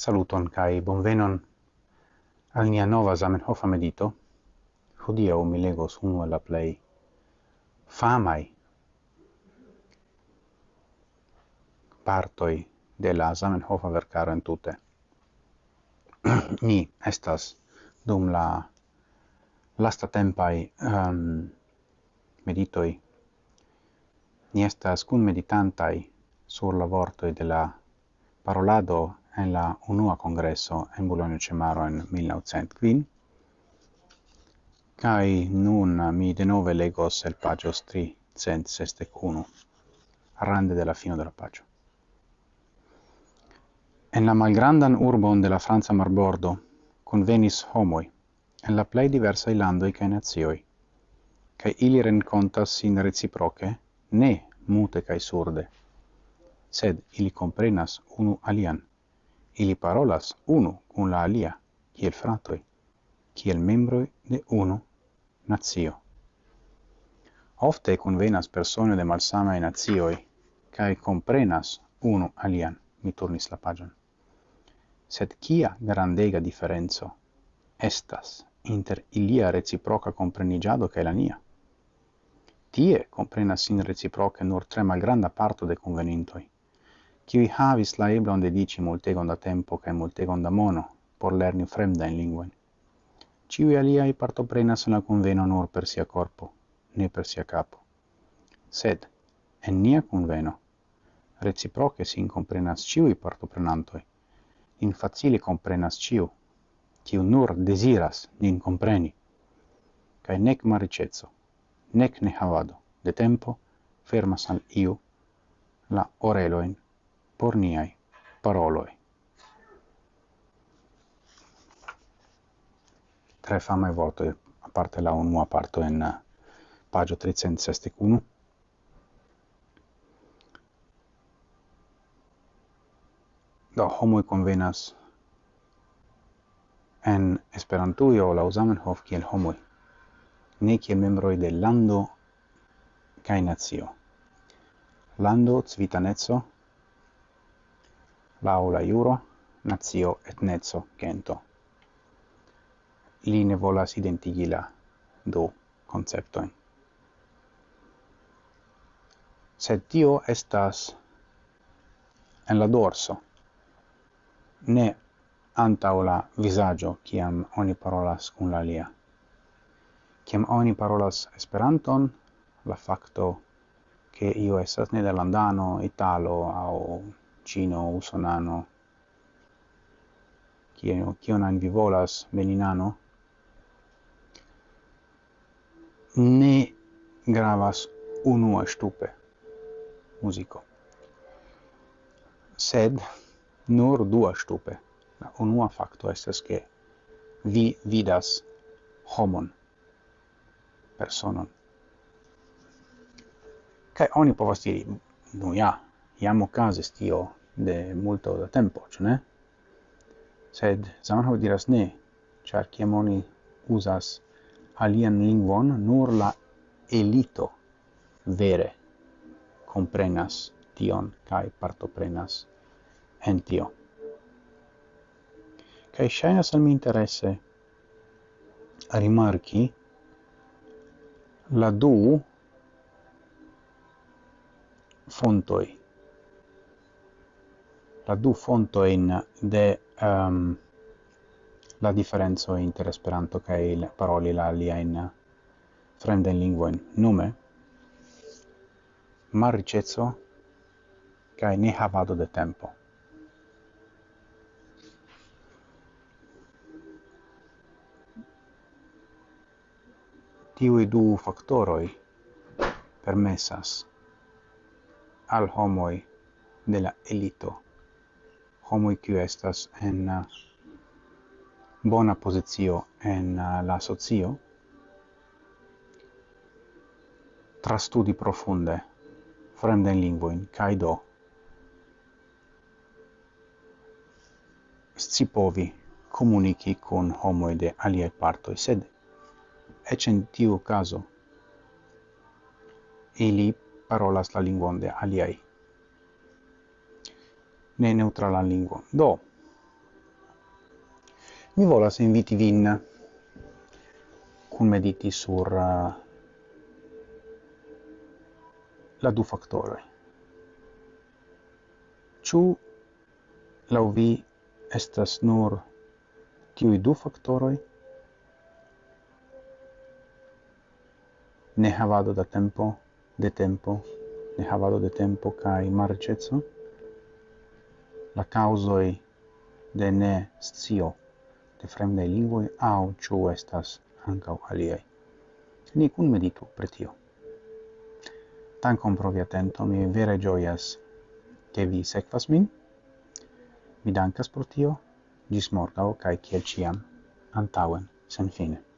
Saluton kai bonvenon al nia nova Zamenhof medito. Hodiaŭ mi legos unu la play famai partoi de la Zamenhofa verkaro entute. Ni estas dum la lasta tempai um, ehm, meditoi ni estas kun meditantai sur la vortoi de la parolado en la unua congresso en Bologna Cemaro en 1905, cae nun mi denove legos el pagios 361, rande della fino della pagio. En la malgrandan urbon de la Franza Marbordo convenis homoi, en la plei diversai landoi cae nazioi, cae ili rencontas sin reciproce, ne mute cae surde, sed ili comprenas unu alian ili parolas unu cun la alia, kiel fratoi, kiel membroi de unu nazio. Ofte convenas persone de malsamae nazioi, cae comprenas unu alian, mi turnis la pagion. Sed kia grandega differenzo estas inter ilia reciproca comprenigiado cae la nia? Tie comprenas in reciproca nur tre malgranda parto de convenintoi, qui havis la eblon dedici multegon da tempo cae multegon da mono por lerni fremda in linguen. Ciui aliai partoprenas en la conveno nur per sia corpo, ne per sia capo. Sed, en nia conveno, reciproce sin comprenas ciui partoprenantoi, in facile comprenas ciu, ciu nur desiras nin compreni, cae nec maricezzo, nec ne havado, de tempo, fermas al iu la oreloin por niai paroloi. Tre fame vortoi, a parte la unua parto in eh, pagio 361, do homoi convenas en esperantuio la Zamenhof kiel homoi, ne kiel membroi de lando kai nazio. Lando, civitaneco, lau iuro, juro, nazio etnezzo gento. Li ne volas identigi la du conceptoin. Sed tio estas en la dorso, ne antau la visaggio ciam oni parolas cum la lia. Ciam oni parolas esperanton, la facto che io esas nederlandano, italo, au Cino usonano. Kio kio nan vi volas veninano ne gravas unu stupe muziko sed nur du stupe. La unua fakto estas ke vi vidas homon personon. Kaj oni povas diri nu ja jam okazis tio de multo da tempo, ĉu ne? Sed Zamenhof diras ne, ĉar kiam oni uzas alian lingvon, nur la elito vere comprenas tion kai partoprenas en tio. Kai ŝajnas al mi interesse a rimarki la du fontoi la du fontojn de um, la differenzo inter Esperanto kaj paroli la aliajn nume lingvojn, ricezzo ca kaj nehavado de tempo. tiui du faktoroj permessas al homoi de la elito homo qui estas en uh, bona posizio en uh, la socio trastudi profunde fremden lingvoin kai do scipovi komuniki kun homo de alie parto sed eĉ in tiu caso ili parolas la lingvon de aliaj ne neutrala lingua. Do, mi volas inviti vin cum mediti sur uh, la du factoroi. Ciu lau vi estas nur tiui du factoroi ne havado da tempo, de tempo, ne havado de tempo cae marcezzo, la causoi de ne scio de fremdai lingvoi au ciu estas ancau aliei. Ni cun meditu pre tio. Tancom provi atento, mi vere gioias che vi sequas min. Mi dankas pro tio, gis morgao, cae ciel ciam, antauen, sen fine.